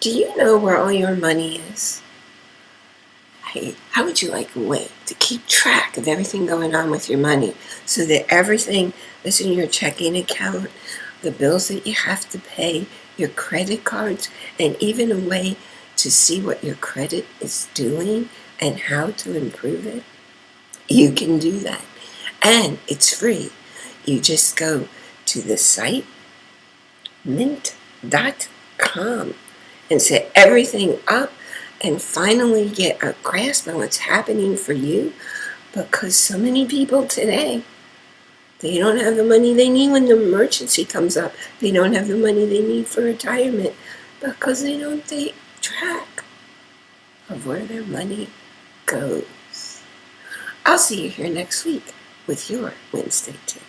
Do you know where all your money is? Hey, how would you like a way to keep track of everything going on with your money so that everything that's in your checking account, the bills that you have to pay, your credit cards, and even a way to see what your credit is doing and how to improve it? You can do that. And it's free. You just go to the site mint.com and set everything up and finally get a grasp on what's happening for you. Because so many people today they don't have the money they need when the emergency comes up. They don't have the money they need for retirement because they don't take track of where their money goes. I'll see you here next week with your wednesday tip